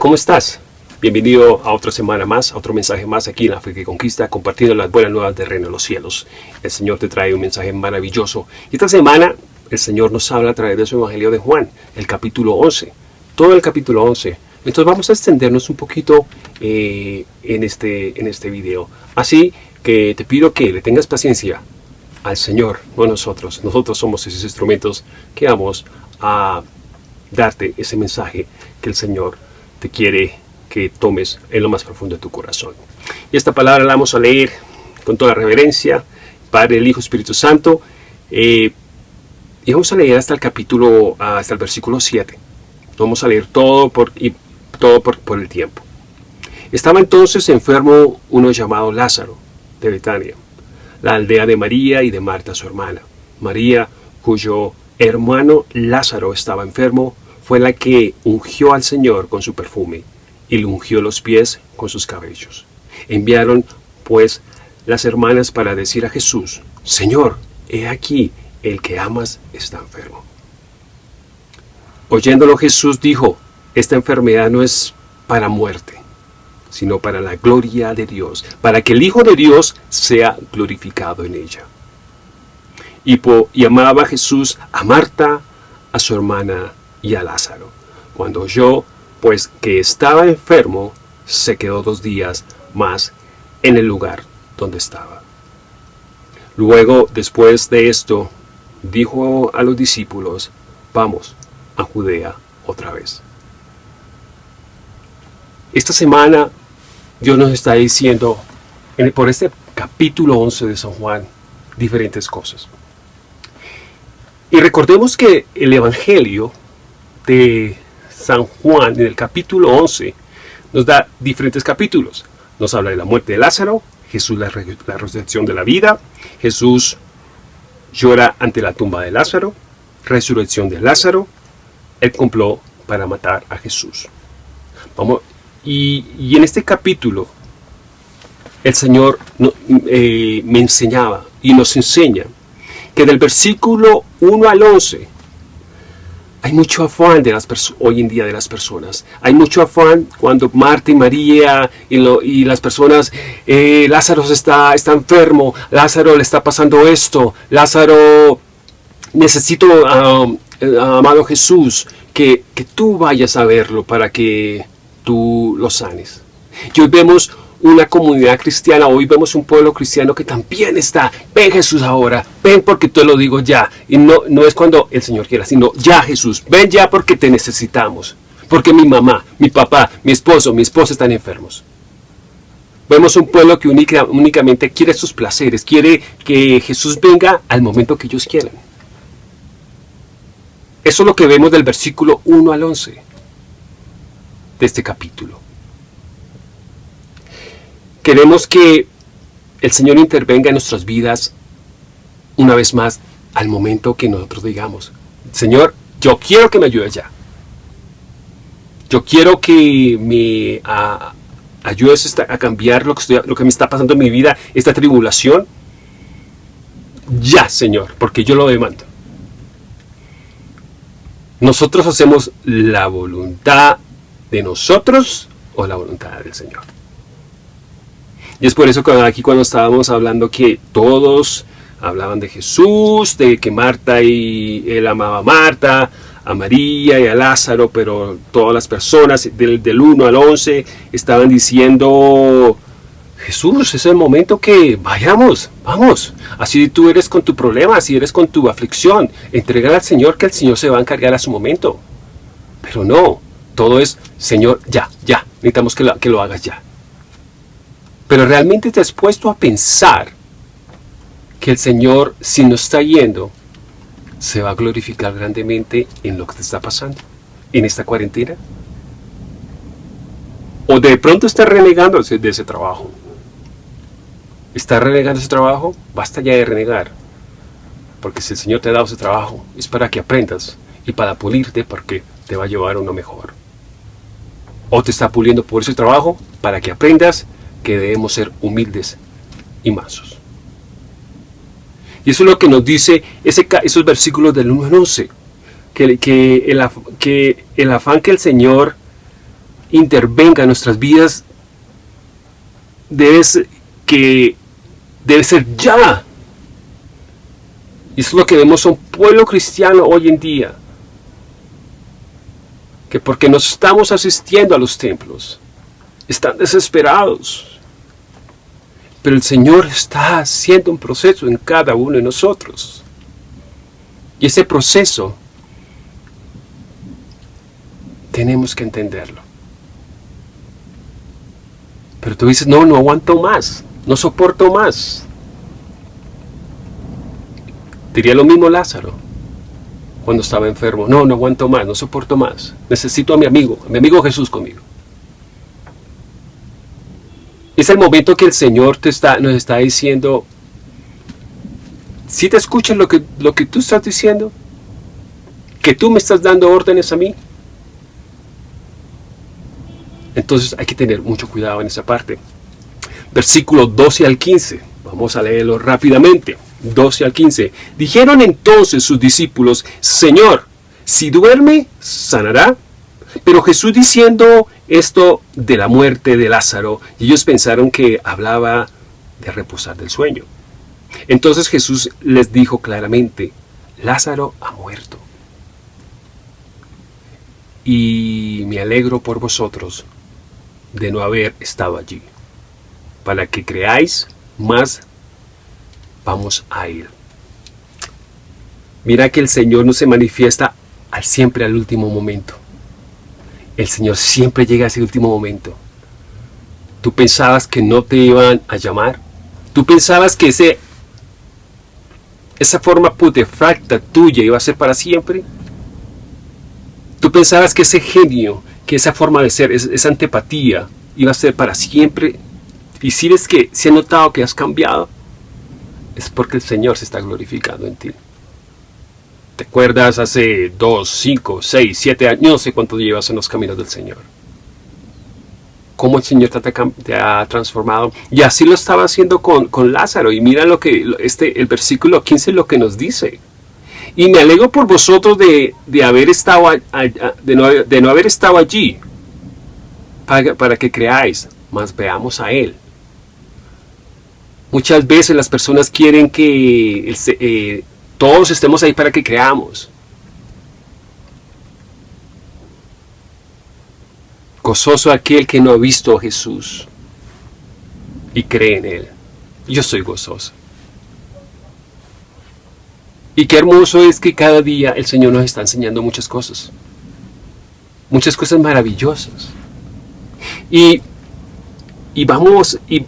¿cómo estás? Bienvenido a otra semana más, a otro mensaje más aquí en la Fe que Conquista, compartiendo las buenas nuevas del reino de los cielos. El Señor te trae un mensaje maravilloso. Y esta semana el Señor nos habla a través de su Evangelio de Juan, el capítulo 11. Todo el capítulo 11. Entonces vamos a extendernos un poquito eh, en, este, en este video. Así que te pido que le tengas paciencia al Señor, no a nosotros. Nosotros somos esos instrumentos que vamos a darte ese mensaje que el Señor te quiere que tomes en lo más profundo de tu corazón. Y esta palabra la vamos a leer con toda reverencia, Padre, el Hijo, Espíritu Santo, eh, y vamos a leer hasta el capítulo, hasta el versículo 7. Vamos a leer todo por, y todo por, por el tiempo. Estaba entonces enfermo uno llamado Lázaro, de Betania, la aldea de María y de Marta su hermana. María, cuyo hermano Lázaro estaba enfermo, fue la que ungió al Señor con su perfume y le ungió los pies con sus cabellos. Enviaron, pues, las hermanas para decir a Jesús, Señor, he aquí, el que amas está enfermo. Oyéndolo Jesús dijo, esta enfermedad no es para muerte, sino para la gloria de Dios, para que el Hijo de Dios sea glorificado en ella. Y, y amaba Jesús a Marta, a su hermana y a Lázaro. Cuando oyó, pues, que estaba enfermo, se quedó dos días más en el lugar donde estaba. Luego, después de esto, dijo a los discípulos, vamos a Judea otra vez. Esta semana Dios nos está diciendo, por este capítulo 11 de San Juan, diferentes cosas. Y recordemos que el Evangelio San Juan, en el capítulo 11, nos da diferentes capítulos. Nos habla de la muerte de Lázaro, Jesús la, la resurrección de la vida, Jesús llora ante la tumba de Lázaro, resurrección de Lázaro, el complot para matar a Jesús. Vamos, y, en este capítulo el Señor eh, me enseñaba y nos enseña que del versículo 1 al 11 hay mucho afán de las hoy en día de las personas. Hay mucho afán cuando Marta y María y, las personas, eh, Lázaro está, está enfermo, Lázaro le está pasando esto, Lázaro, necesito, amado Jesús, que, que tú vayas a verlo para que tú lo sanes. Y hoy vemos una comunidad cristiana, hoy vemos un pueblo cristiano que también está, ven Jesús ahora, ven porque te lo digo ya. Y no, no es cuando el Señor quiera, sino ya Jesús, ven ya porque te necesitamos. Porque mi mamá, mi papá, mi esposo, mi esposa están enfermos. Vemos un pueblo que únicamente quiere sus placeres, quiere que Jesús venga al momento que ellos quieran. Eso es lo que vemos del versículo 1 al 11 de este capítulo. Queremos que el Señor intervenga en nuestras vidas una vez más al momento que nosotros digamos, Señor, yo quiero que me ayudes ya. Yo quiero que me ayudes a cambiar lo que, lo que me está pasando en mi vida, esta tribulación. Ya, Señor, porque yo lo demando. Nosotros hacemos la voluntad de nosotros o la voluntad del Señor. Y es por eso que aquí cuando estábamos hablando que todos hablaban de Jesús, de que Marta y él amaba a Marta, a María y a Lázaro, pero todas las personas del, del 1 al 11 estaban diciendo, Jesús, es el momento que vayamos, vamos. Así tú eres con tu problema, así eres con tu aflicción. Entrega al Señor que el Señor se va a encargar a su momento. Pero no, todo es, Señor, ya, ya, necesitamos que que lo hagas ya. Pero realmente te has puesto a pensar que el Señor, si no está yendo, se va a glorificar grandemente en lo que te está pasando, en esta cuarentena. O de pronto está renegando de ese trabajo. ¿Está renegando ese trabajo? Basta ya de renegar. Porque si el Señor te ha dado ese trabajo, es para que aprendas y para pulirte porque te va a llevar a uno mejor. O te está puliendo por ese trabajo para que aprendas que debemos ser humildes y mansos. Y eso es lo que nos dice ese, esos versículos del 1 al 11, que, el, que el afán que el Señor intervenga en nuestras vidas debe ser, que debe ser ya. Y eso es lo que vemos a un pueblo cristiano hoy en día. Que porque no estamos asistiendo a los templos, están desesperados. Pero el Señor está haciendo un proceso en cada uno de nosotros. Y ese proceso tenemos que entenderlo. Pero tú dices, no, no aguanto más, no soporto más. Diría lo mismo Lázaro cuando estaba enfermo. No, no aguanto más, no soporto más. Necesito a mi amigo, a mi amigo Jesús conmigo. Es el momento que el Señor te está, nos está diciendo, si te escuchas lo que, lo que tú estás diciendo, que tú me estás dando órdenes a mí, entonces hay que tener mucho cuidado en esa parte. Versículo 12 al 15. Vamos a leerlo rápidamente. 12 al 15. Dijeron entonces sus discípulos, Señor, si duerme, sanará. Pero Jesús diciendo esto de la muerte de Lázaro, ellos pensaron que hablaba de reposar del sueño. Entonces Jesús les dijo claramente, Lázaro ha muerto. Y me alegro por vosotros de no haber estado allí. Para que creáis más, vamos a ir. Mira que el Señor no se manifiesta al siempre al último momento. El Señor siempre llega a ese último momento. Tú pensabas que no te iban a llamar. Tú pensabas que ese, esa forma putefacta tuya iba a ser para siempre. Tú pensabas que ese genio que esa forma de ser, esa antipatía, iba a ser para siempre. Y si ves que se ha notado que has cambiado, es porque el Señor se está glorificando en ti. ¿Te acuerdas hace dos, cinco, seis, siete años? No sé cuánto llevas en los caminos del Señor. Cómo el Señor te, ha transformado. Y así lo estaba haciendo con, con Lázaro. Y mira lo que este, el versículo 15 lo que nos dice. Y me alegro por vosotros de, haber estado de, no, haber estado allí, para, que creáis, mas veamos a Él. Muchas veces las personas quieren que todos estemos ahí para que creamos. Gozoso aquel que no ha visto a Jesús y cree en Él. Yo soy gozoso. Y qué hermoso es que cada día el Señor nos está enseñando muchas cosas. Muchas cosas maravillosas. Y, vamos, y,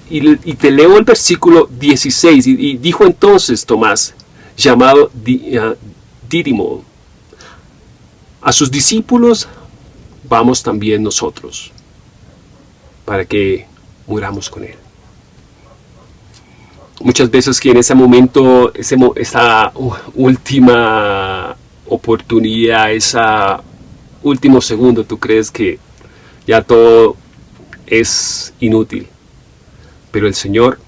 te leo el versículo 16. Y, dijo entonces Tomás, llamado Dídimo, a sus discípulos vamos también nosotros, para que muramos con él muchas veces que en ese momento, esa última oportunidad, esa último segundo, tú crees que ya todo es inútil. Pero el Señor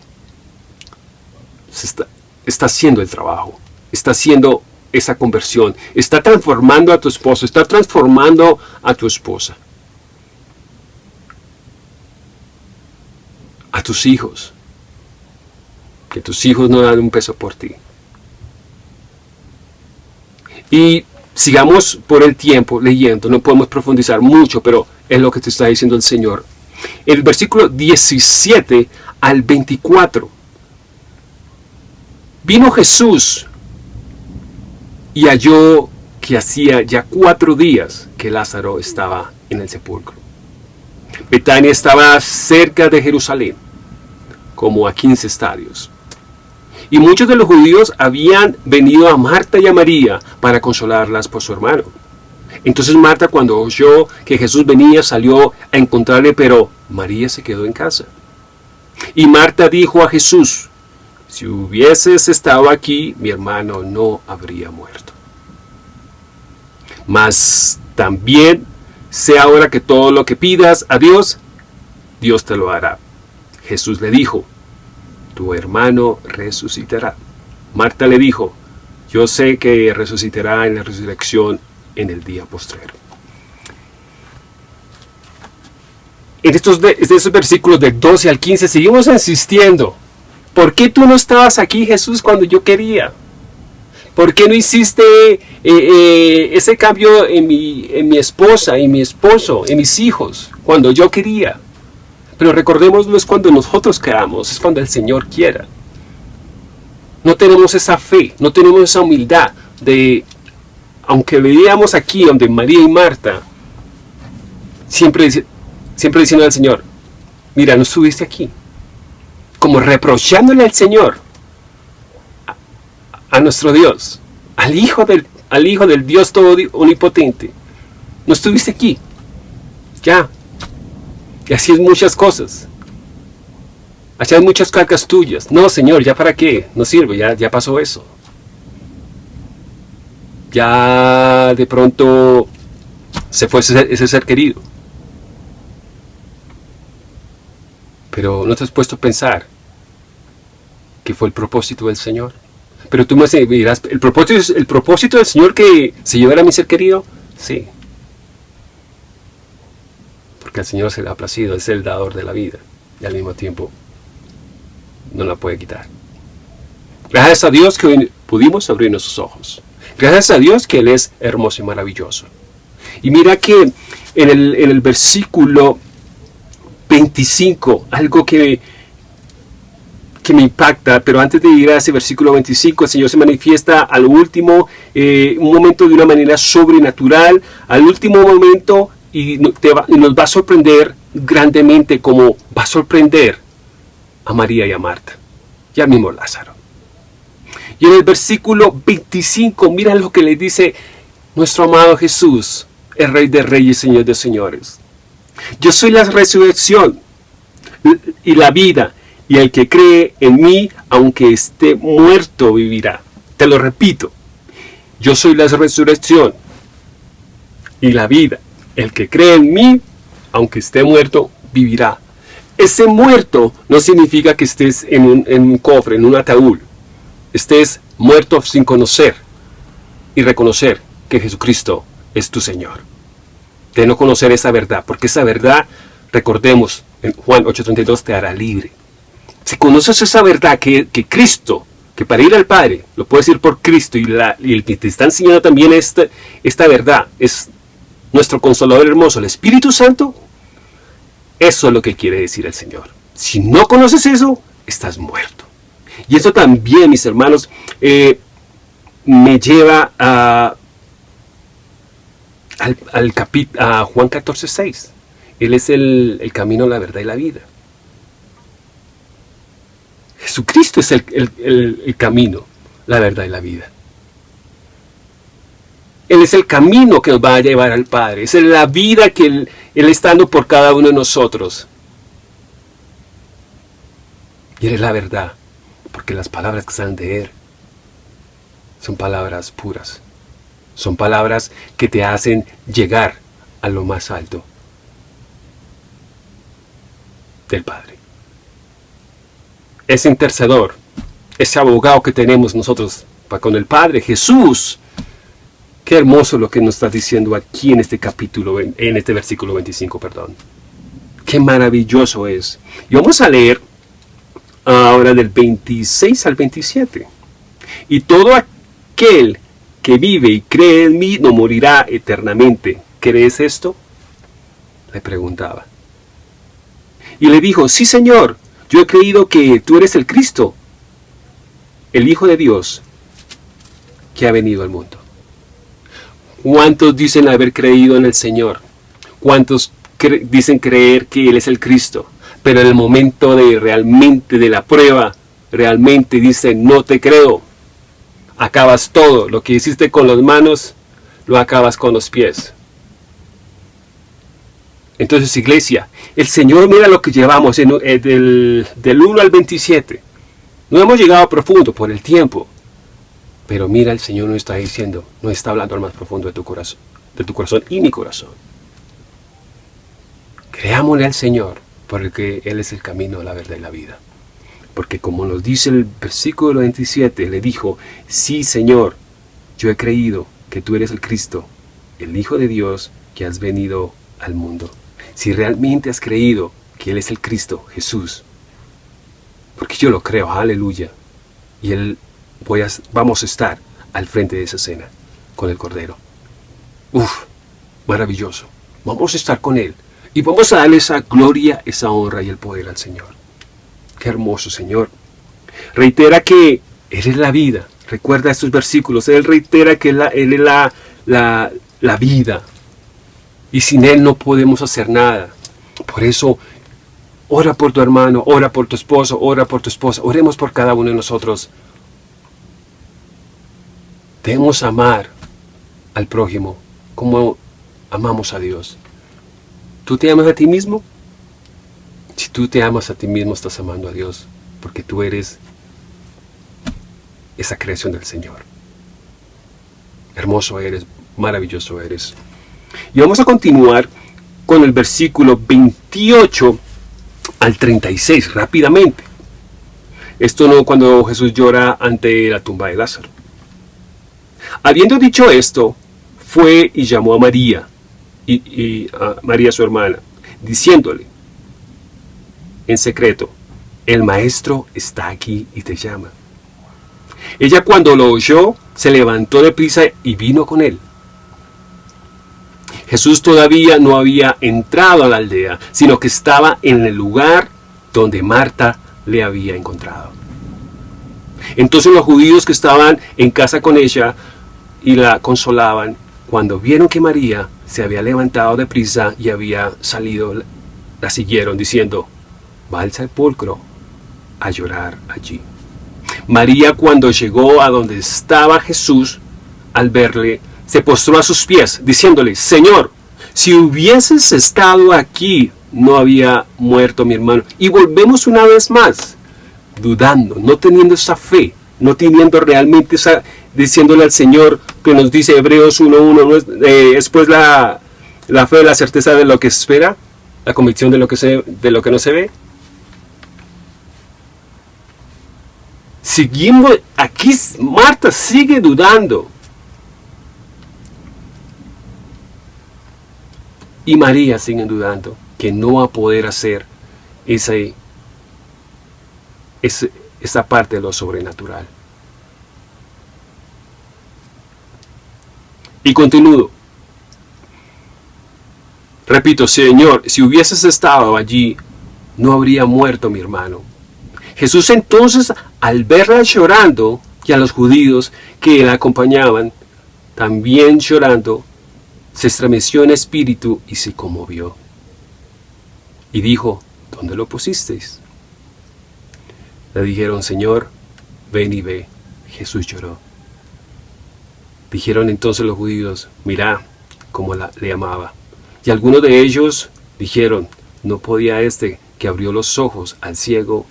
está, está haciendo el trabajo, está haciendo esa conversión, está transformando a tu esposo, está transformando a tu esposa, a tus hijos que tus hijos no dan un peso por ti. Y sigamos por el tiempo leyendo, no podemos profundizar mucho, pero es lo que te está diciendo el Señor. El versículo 17 al 24. Vino Jesús y halló que hacía ya cuatro días que Lázaro estaba en el sepulcro. Betania estaba cerca de Jerusalén, como a 15 estadios. Y muchos de los judíos habían venido a Marta y a María para consolarlas por su hermano. Entonces Marta cuando oyó que Jesús venía salió a encontrarle, pero María se quedó en casa. Y Marta dijo a Jesús, si hubieses estado aquí, mi hermano no habría muerto. Mas también sé ahora que todo lo que pidas a Dios, Dios te lo hará. Jesús le dijo, tu hermano resucitará. Marta le dijo, yo sé que resucitará en la resurrección en el día postrero. en estos, de, estos versículos del 12 al 15 seguimos insistiendo. ¿Por qué tú no estabas aquí, Jesús, cuando yo quería? ¿Por qué no hiciste eh, eh, ese cambio en mi, en mi esposa, en mi esposo, en mis hijos, cuando yo quería? Pero recordemos, no es cuando nosotros queramos, es cuando el Señor quiera. No tenemos esa fe, no tenemos esa humildad de, aunque veíamos aquí donde María y Marta, siempre, siempre diciendo al Señor, mira, no estuviste aquí. Como reprochándole al Señor, a, nuestro Dios, al Hijo, del, al Hijo del Dios todo omnipotente. No estuviste aquí. Ya. Y así es muchas cosas. Hay muchas cargas tuyas. No, Señor, ¿ya para qué? No sirve, ya, ya pasó eso. Ya de pronto se fue ese ser querido. Pero no te has puesto a pensar que fue el propósito del Señor. Pero tú me dirás, ¿el propósito, ¿el propósito del Señor que se llevara a mi ser querido? Sí. Porque al Señor se le ha placido, es el dador de la vida. Y al mismo tiempo no la puede quitar. Gracias a Dios que hoy pudimos abrir nuestros ojos. Gracias a Dios que Él es hermoso y maravilloso. Y mira que en el, en el versículo 25, algo que, que me impacta, pero antes de ir a ese versículo 25, el Señor se manifiesta al último, eh, un momento de una manera sobrenatural, al último momento y, y nos va a sorprender grandemente como va a sorprender a María y a Marta, y al mismo Lázaro. Y en el versículo 25, mira lo que le dice nuestro amado Jesús, el Rey de Reyes, Señor de Señores. Yo soy la resurrección y la vida, y el que cree en mí, aunque esté muerto, vivirá. Te lo repito, yo soy la resurrección y la vida. El que cree en mí, aunque esté muerto, vivirá. Ese muerto no significa que estés en un, en un cofre, en un ataúd. Estés muerto sin conocer y reconocer que Jesucristo es tu Señor de no conocer esa verdad, porque esa verdad, recordemos, en Juan 8:32 te hará libre. Si conoces esa verdad que, Cristo, que para ir al Padre, lo puedes ir por Cristo y, el que te está enseñando también esta, esta verdad es nuestro consolador hermoso, el Espíritu Santo, eso es lo que quiere decir el Señor. Si no conoces eso, estás muerto. Y eso también, mis hermanos, eh, me lleva a al, al a Juan 14, 6. Él es el, camino, la verdad y la vida. Jesucristo es el, camino, la verdad y la vida. Él es el camino que nos va a llevar al Padre. Es la vida que Él, él está dando por cada uno de nosotros. Y Él es la verdad. Porque las palabras que salen de Él son palabras puras. Son palabras que te hacen llegar a lo más alto del Padre. Ese intercedor, ese abogado que tenemos nosotros con el Padre, Jesús. Qué hermoso lo que nos está diciendo aquí en este capítulo, en este versículo 25, perdón. Qué maravilloso es. Y vamos a leer ahora del 26 al 27. Y todo aquel que vive y cree en mí no morirá eternamente. ¿Crees esto? Le preguntaba. Y le dijo, sí Señor, yo he creído que tú eres el Cristo, el Hijo de Dios, que ha venido al mundo. ¿Cuántos dicen haber creído en el Señor? ¿Cuántos dicen creer que Él es el Cristo? Pero en el momento de realmente de la prueba, realmente dicen, no te creo acabas todo. Lo que hiciste con las manos, lo acabas con los pies. Entonces, iglesia, el Señor mira lo que llevamos en, eh, del, del 1 al 27. No hemos llegado profundo por el tiempo. Pero mira, el Señor nos está diciendo, no está hablando al más profundo de tu corazón, de tu corazón y mi corazón. Creámosle al Señor, porque Él es el camino, la verdad y la vida. Porque como nos dice el versículo 27, le dijo, sí Señor, yo he creído que tú eres el Cristo, el Hijo de Dios que has venido al mundo. Si realmente has creído que Él es el Cristo, Jesús, porque yo lo creo, aleluya, y Él voy a, vamos a estar al frente de esa cena con el Cordero. Uf, maravilloso. Vamos a estar con Él y vamos a darle esa gloria, esa honra y el poder al Señor. Qué hermoso, Señor. Reitera que Él es la vida. Recuerda estos versículos. Él reitera que Él es la vida. Y sin Él no podemos hacer nada. Por eso, ora por tu hermano, ora por tu esposo, ora por tu esposa. Oremos por cada uno de nosotros. Debemos amar al prójimo como amamos a Dios. ¿Tú te amas a ti mismo? Si tú te amas a ti mismo, estás amando a Dios, porque tú eres esa creación del Señor. Hermoso eres, maravilloso eres. Y vamos a continuar con el versículo 28 al 36, rápidamente. Esto no cuando Jesús llora ante la tumba de Lázaro. Habiendo dicho esto, fue y llamó a María, y, María su hermana, diciéndole en secreto, el maestro está aquí y te llama. Ella cuando lo oyó, se levantó de prisa y vino con él. Jesús todavía no había entrado a la aldea, sino que estaba en el lugar donde Marta le había encontrado. Entonces los judíos que estaban en casa con ella y la consolaban, cuando vieron que María se había levantado de prisa y había salido, la siguieron diciendo, va al sepulcro a llorar allí. María cuando llegó a donde estaba Jesús, al verle, se postró a sus pies, diciéndole, Señor, si hubieses estado aquí, no había muerto mi hermano. Y volvemos una vez más, dudando, no teniendo esa fe, no teniendo realmente esa, diciéndole al Señor que nos dice Hebreos 1.1, eh, después la, la fe, la certeza de lo que espera, la convicción de lo que, se, de lo que no se ve. Seguimos, aquí Marta sigue dudando. Y María sigue dudando que no va a poder hacer esa, esa, esa parte de lo sobrenatural. Y continúo. Repito, Señor, si hubieses estado allí, no habría muerto mi hermano. Jesús entonces, al verla llorando, y a los judíos que la acompañaban, también llorando, se estremeció en espíritu y se conmovió. Y dijo, ¿dónde lo pusisteis? Le dijeron, Señor, ven y ve. Jesús lloró. Dijeron entonces los judíos, mira cómo la, le amaba. Y algunos de ellos dijeron, no podía este que abrió los ojos al ciego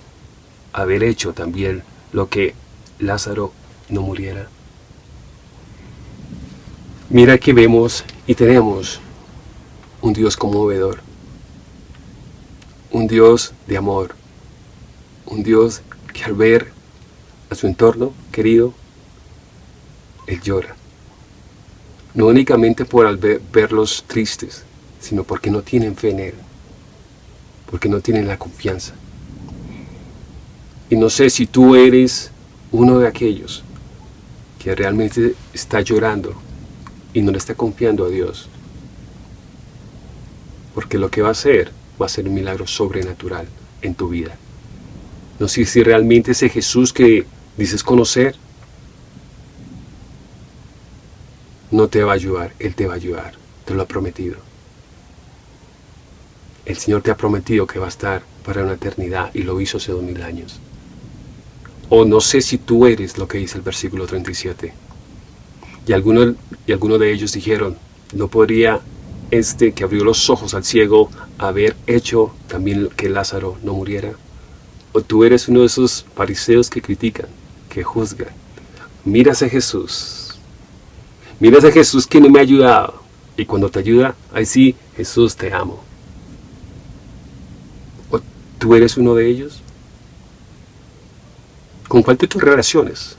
haber hecho también lo que Lázaro no muriera. Mira que vemos y tenemos un Dios conmovedor, un Dios de amor, un Dios que al ver a su entorno querido, Él llora no únicamente por al verlos tristes, sino porque no tienen fe en Él, porque no tienen la confianza. Y no sé si tú eres uno de aquellos que realmente está llorando y no le está confiando a Dios. Porque lo que va a hacer va a ser un milagro sobrenatural en tu vida. No sé si realmente ese Jesús que dices conocer no te va a ayudar, Él te va a ayudar, te lo ha prometido. El Señor te ha prometido que va a estar para una eternidad y lo hizo hace dos mil años. O no sé si tú eres lo que dice el versículo 37. Y algunos, y algunos de ellos dijeron, ¿no podría este que abrió los ojos al ciego haber hecho también que Lázaro no muriera? O tú eres uno de esos fariseos que critican, que juzgan. Miras a Jesús, Miras a Jesús que me ha ayudado. Y cuando te ayuda, ahí sí, Jesús te amo. ¿O tú eres uno de ellos? ¿Con cuál de tus relaciones?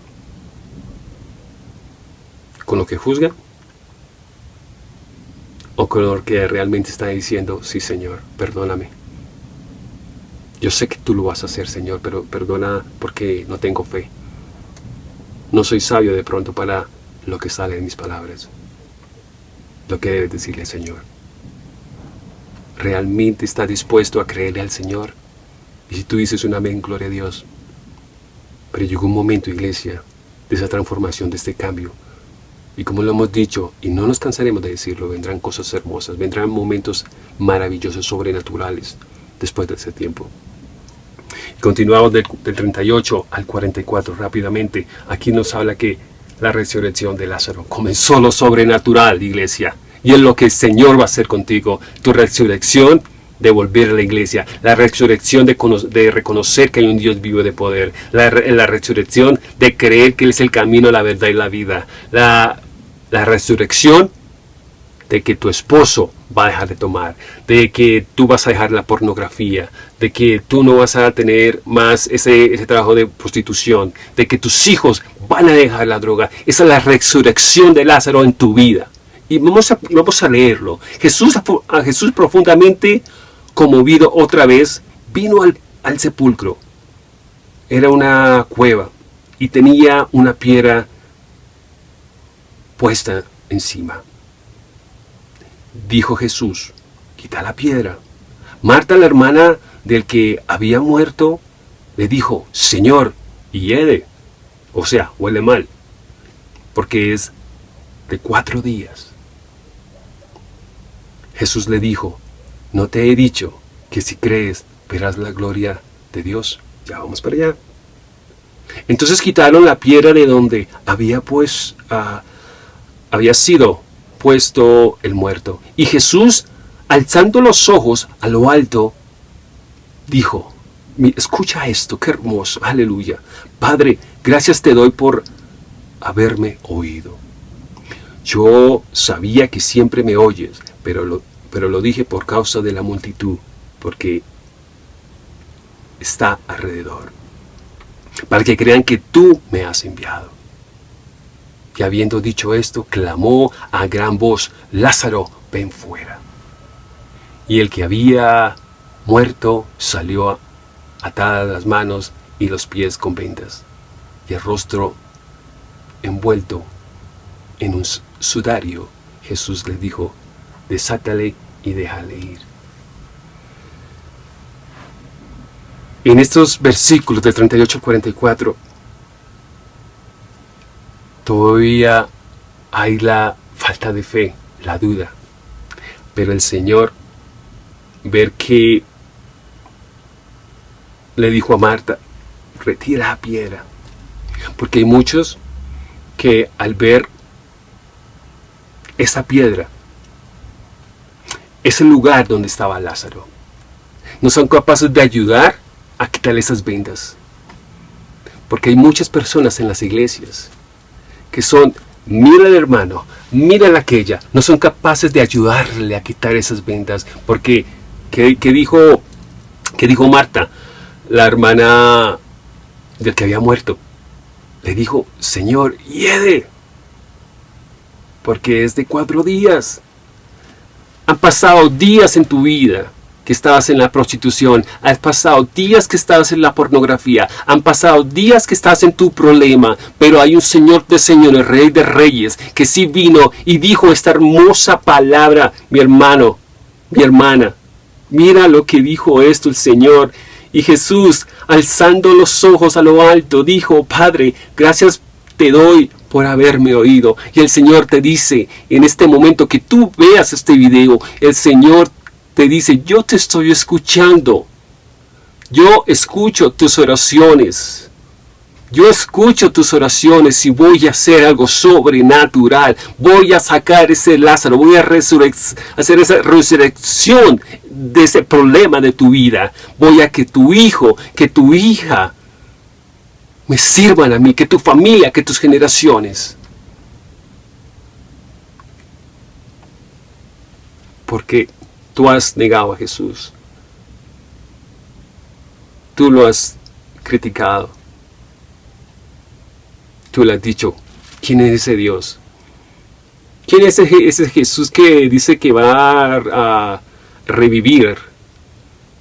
¿Con lo que juzga? o con el que realmente está diciendo, sí Señor, perdóname. Yo sé que tú lo vas a hacer, Señor, pero perdona porque no tengo fe. No soy sabio de pronto para lo que sale de mis palabras. Lo que debes decirle, Señor. ¿Realmente está dispuesto a creerle al Señor? Y si tú dices un amén, gloria a Dios. Pero llegó un momento, iglesia, de esa transformación, de este cambio. Y como lo hemos dicho, y no nos cansaremos de decirlo, vendrán cosas hermosas, vendrán momentos maravillosos, sobrenaturales, después de ese tiempo. Continuamos del, 38 al 44 rápidamente. Aquí nos habla que la resurrección de Lázaro comenzó lo sobrenatural, iglesia. Y es lo que el Señor va a hacer contigo. Tu resurrección de volver a la iglesia, la resurrección de, de, reconocer que hay un Dios vivo de poder, la, la, resurrección de creer que Él es el camino, la verdad y la vida, la, la resurrección de que tu esposo va a dejar de tomar, de que tú vas a dejar la pornografía, de que tú no vas a tener más ese, ese trabajo de prostitución, de que tus hijos van a dejar la droga. Esa es la resurrección de Lázaro en tu vida. Y vamos a, vamos a leerlo. Jesús, Jesús profundamente conmovido otra vez, vino al, al sepulcro. Era una cueva y tenía una piedra puesta encima. Dijo Jesús, quita la piedra. Marta, la hermana del que había muerto, le dijo, Señor, hiede, o sea, huele mal, porque es de cuatro días. Jesús le dijo, no te he dicho que si crees verás la gloria de Dios. Ya vamos para allá. Entonces quitaron la piedra de donde había pues había sido puesto el muerto. Y Jesús, alzando los ojos a lo alto, dijo, escucha esto, qué hermoso, aleluya. Padre, gracias te doy por haberme oído. Yo sabía que siempre me oyes, pero lo, pero lo dije por causa de la multitud, porque está alrededor, para que crean que tú me has enviado. Y habiendo dicho esto, clamó a gran voz, Lázaro, ven fuera. Y el que había muerto salió atadas las manos y los pies con vendas, y el rostro envuelto en un sudario. Jesús le dijo, desátale y déjale ir. En estos versículos de 38 al 44, todavía hay la falta de fe, la duda. Pero el Señor, ver que le dijo a Marta, retira la piedra. Porque hay muchos que al ver esa piedra, ese lugar donde estaba Lázaro, no son capaces de ayudar a quitar esas vendas. Porque hay muchas personas en las iglesias que son, mira el hermano, mira la aquella, no son capaces de ayudarle a quitar esas vendas. Porque, ¿qué, dijo, qué dijo Marta? la hermana del que había muerto, le dijo, Señor, hiede, porque es de cuatro días. Han pasado días en tu vida que estabas en la prostitución, han pasado días que estabas en la pornografía, han pasado días que estás en tu problema, pero hay un Señor de señores, Rey de reyes, que sí vino y dijo esta hermosa palabra, mi hermano, mi hermana. Mira lo que dijo esto el Señor. Y Jesús, alzando los ojos a lo alto, dijo, Padre, gracias te doy por haberme oído. Y el Señor te dice, en este momento que tú veas este video, el Señor te dice, yo te estoy escuchando. Yo escucho tus oraciones. Yo escucho tus oraciones y voy a hacer algo sobrenatural. Voy a sacar ese Lázaro, voy a hacer esa resurrección de ese problema de tu vida. Voy a que tu hijo, que tu hija me sirvan a mí, que tu familia, que tus generaciones. Porque tú has negado a Jesús. Tú lo has criticado tú le has dicho, ¿quién es ese Dios? ¿Quién es ese, Jesús que dice que va a, revivir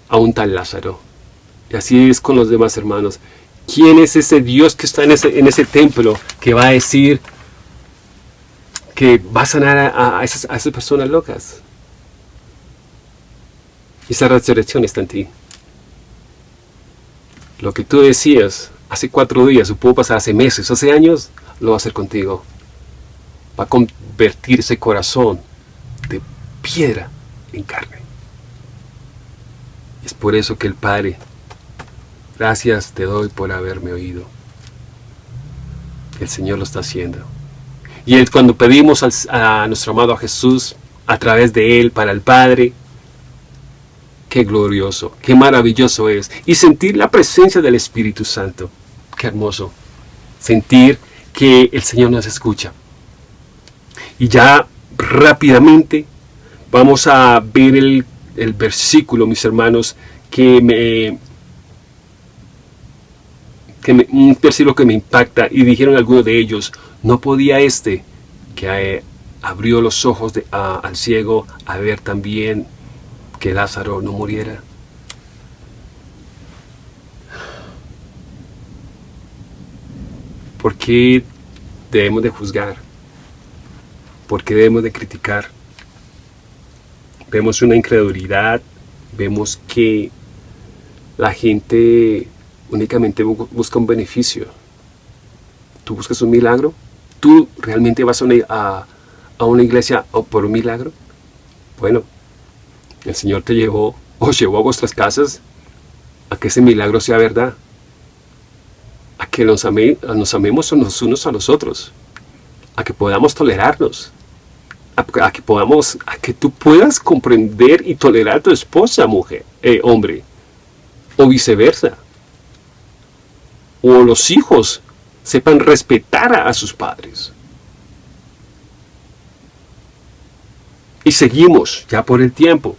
a un tal Lázaro? Y así es con los demás hermanos. ¿Quién es ese Dios que está en ese, templo que va a decir que va a sanar a, esas, a esas personas locas? Esa resurrección está en ti. Lo que tú decías hace cuatro días, o pudo pasar hace meses, hace años, lo va a hacer contigo. Va a convertir ese corazón de piedra en carne. Es por eso que el Padre, gracias te doy por haberme oído. El Señor lo está haciendo. Y cuando pedimos a nuestro amado Jesús, a través de Él, para el Padre, Qué glorioso, qué maravilloso es. Y sentir la presencia del Espíritu Santo. Qué hermoso. Sentir que el Señor nos escucha. Y ya rápidamente vamos a ver el, versículo, mis hermanos, que me, que un versículo que me impacta. Y dijeron algunos de ellos, no podía este que eh, abrió los ojos al ciego a ver también que Lázaro no muriera. ¿Por qué debemos de juzgar? ¿Por qué debemos de criticar? Vemos una incredulidad, vemos que la gente únicamente busca un beneficio. ¿Tú buscas un milagro? ¿Tú realmente vas a una, a una iglesia por un milagro? Bueno, el Señor te llevó o llevó a vuestras casas a que ese milagro sea verdad. A que nos, nos amemos los unos a los otros. A que podamos tolerarnos. A, que podamos, a que tú puedas comprender y tolerar a tu esposa, mujer, eh, hombre. O viceversa. O los hijos sepan respetar a sus padres. Y seguimos ya por el tiempo.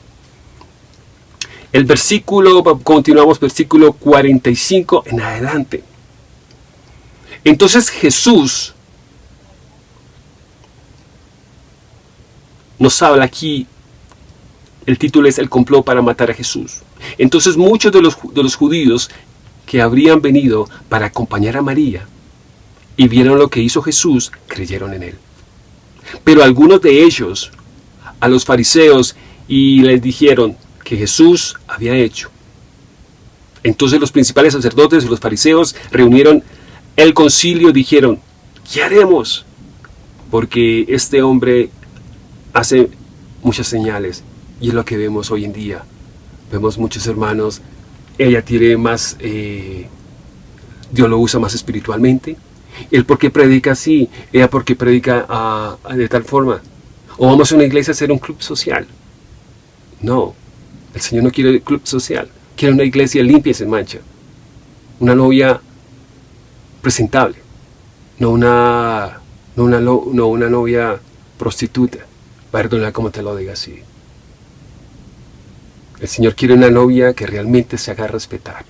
El versículo, continuamos versículo 45 en adelante. Entonces Jesús nos habla aquí, el título es El complot para matar a Jesús. Entonces muchos de los, de los judíos que habrían venido para acompañar a María y vieron lo que hizo Jesús, creyeron en él. Pero algunos de ellos, a los fariseos, y les dijeron, que Jesús había hecho. Entonces los principales sacerdotes y los fariseos reunieron el concilio y dijeron, ¿qué haremos? Porque este hombre hace muchas señales y es lo que vemos hoy en día. Vemos muchos hermanos, ella tiene más, eh, Dios lo usa más espiritualmente. Él porque predica así, ella porque predica ah, de tal forma. O vamos a una iglesia a hacer un club social. No, el Señor no quiere club social, quiere una iglesia limpia y sin mancha. Una novia presentable, no una, no una, no una novia prostituta. Perdona como te lo diga así. El Señor quiere una novia que realmente se haga respetar.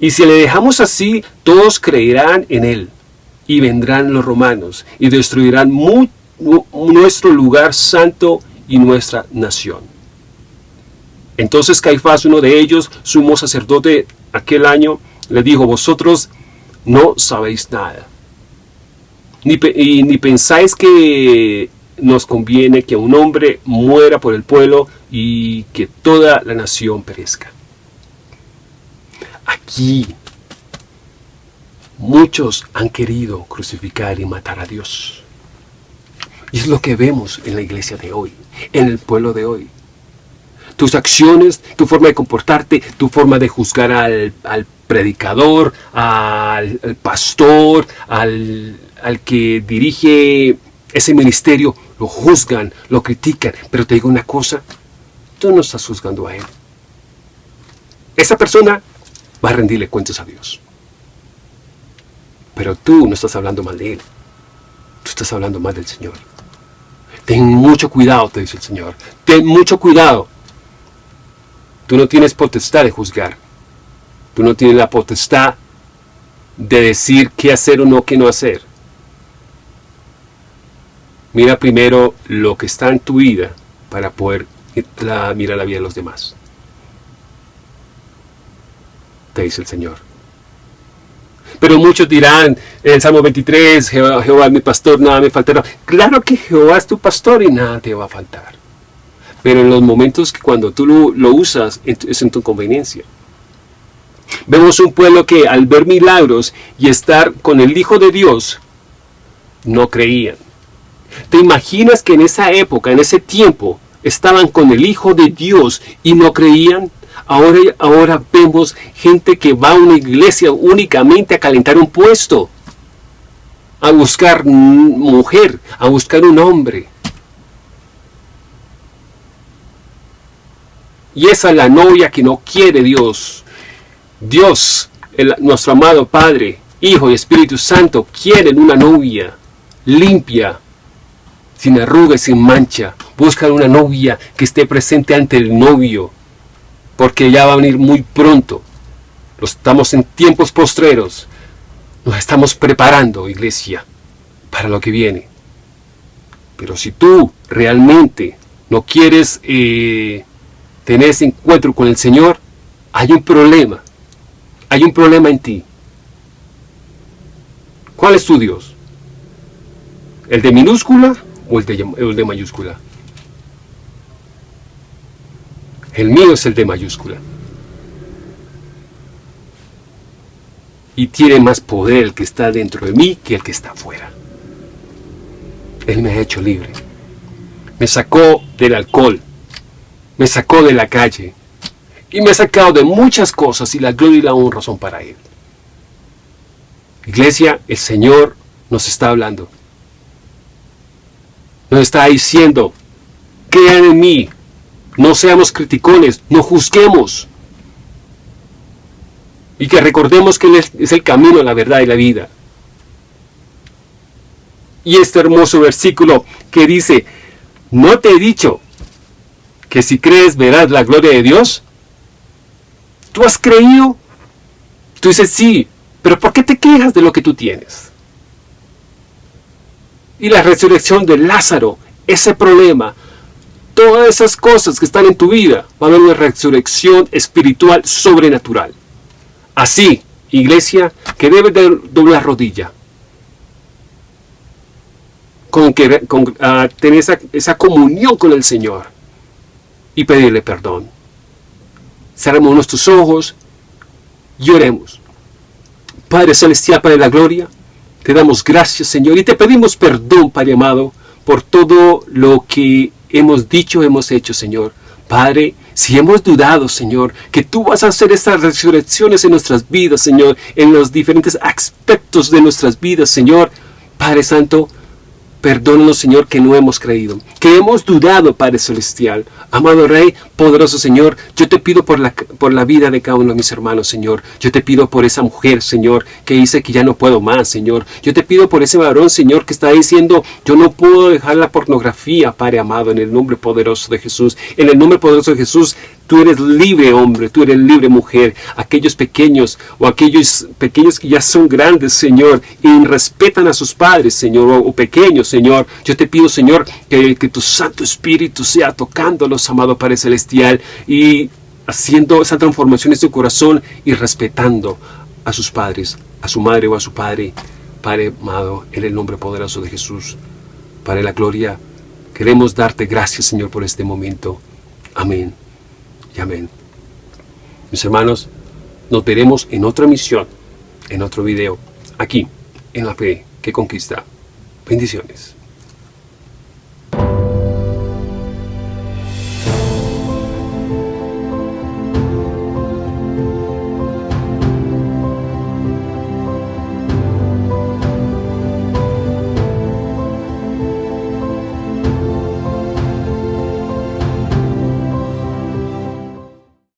Y si le dejamos así, todos creerán en Él. Y vendrán los romanos y destruirán nuestro lugar santo y nuestra nación. Entonces Caifás, uno de ellos, sumo sacerdote aquel año, le dijo, vosotros no sabéis nada, ni, ni pensáis que nos conviene que un hombre muera por el pueblo y que toda la nación perezca. Aquí muchos han querido crucificar y matar a Dios. Y es lo que vemos en la iglesia de hoy, en el pueblo de hoy. Tus acciones, tu forma de comportarte, tu forma de juzgar al, predicador, al, pastor, al, al que dirige ese ministerio, lo juzgan, lo critican. Pero te digo una cosa, tú no estás juzgando a él. Esa persona va a rendirle cuentas a Dios. Pero tú no estás hablando mal de él. Tú estás hablando mal del Señor. Ten mucho cuidado, te dice el Señor. Ten mucho cuidado. Tú no tienes potestad de juzgar. Tú no tienes la potestad de decir qué hacer o no, qué no hacer. Mira primero lo que está en tu vida para poder mirar la vida de los demás. Te dice el Señor. Pero muchos dirán en el Salmo 23, Jehová, Jehová es mi pastor, nada me faltará. Claro que Jehová es tu pastor y nada te va a faltar. Pero en los momentos que cuando tú lo, lo usas es en tu conveniencia. Vemos un pueblo que al ver milagros y estar con el Hijo de Dios, no creían. ¿Te imaginas que en esa época, en ese tiempo, estaban con el Hijo de Dios y no creían? Ahora, ahora vemos gente que va a una iglesia únicamente a calentar un puesto, a buscar mujer, a buscar un hombre. Y esa es la novia que no quiere Dios. Dios, nuestro amado Padre, Hijo y Espíritu Santo, quieren una novia limpia, sin arrugas, sin mancha. Buscan una novia que esté presente ante el novio, porque ya va a venir muy pronto. Estamos en tiempos postreros. Nos estamos preparando, iglesia, para lo que viene. Pero si tú realmente no quieres eh, tener ese encuentro con el Señor, hay un problema. Hay un problema en ti. ¿Cuál es tu Dios? ¿El de minúscula o el de, el de mayúscula? El mío es el de mayúscula. Y tiene más poder el que está dentro de mí que el que está afuera. Él me ha hecho libre. Me sacó del alcohol. Me sacó de la calle. Y me ha sacado de muchas cosas y la gloria y la honra son para Él. Iglesia, el Señor nos está hablando. Nos está diciendo, crean en mí, no seamos criticones, no juzguemos. Y que recordemos que Él es el camino, la verdad y la vida. Y este hermoso versículo que dice, ¿no te he dicho que si crees verás la gloria de Dios? ¿Tú has creído? Tú dices, sí, pero ¿por qué te quejas de lo que tú tienes? Y la resurrección de Lázaro, ese problema, todas esas cosas que están en tu vida, va a haber una resurrección espiritual sobrenatural. Así, iglesia, que debes de doblar rodilla. Con, que, con ah, tener esa, esa comunión con el Señor y pedirle perdón. Cerremos nuestros ojos y oremos. Padre Celestial, Padre de la Gloria, te damos gracias, Señor, y te pedimos perdón, Padre amado, por todo lo que hemos dicho, hemos hecho, Señor. Padre, si hemos dudado, Señor, que tú vas a hacer estas resurrecciones en nuestras vidas, Señor, en los diferentes aspectos de nuestras vidas, Señor, Padre Santo, Perdónanos, Señor, que no hemos creído, que hemos dudado, Padre Celestial. Amado Rey, poderoso Señor, yo te pido por la, por la vida de cada uno de mis hermanos, Señor. Yo te pido por esa mujer, Señor, que dice que ya no puedo más, Señor. Yo te pido por ese varón, Señor, que está diciendo, yo no puedo dejar la pornografía, Padre amado, en el nombre poderoso de Jesús. En el nombre poderoso de Jesús, Tú eres libre hombre, tú eres libre mujer. Aquellos pequeños o aquellos pequeños que ya son grandes, Señor, y respetan a sus padres, Señor, o, pequeños, Señor. Yo te pido, Señor, que, que tu Santo Espíritu sea tocándolos, amado Padre Celestial, y haciendo esa transformación en su corazón y respetando a sus padres, a su madre o a su padre. Padre amado, en el nombre poderoso de Jesús, para la gloria, queremos darte gracias, Señor, por este momento. Amén y amén. Mis hermanos, nos veremos en otra misión, en otro video, aquí, en la fe que conquista. Bendiciones.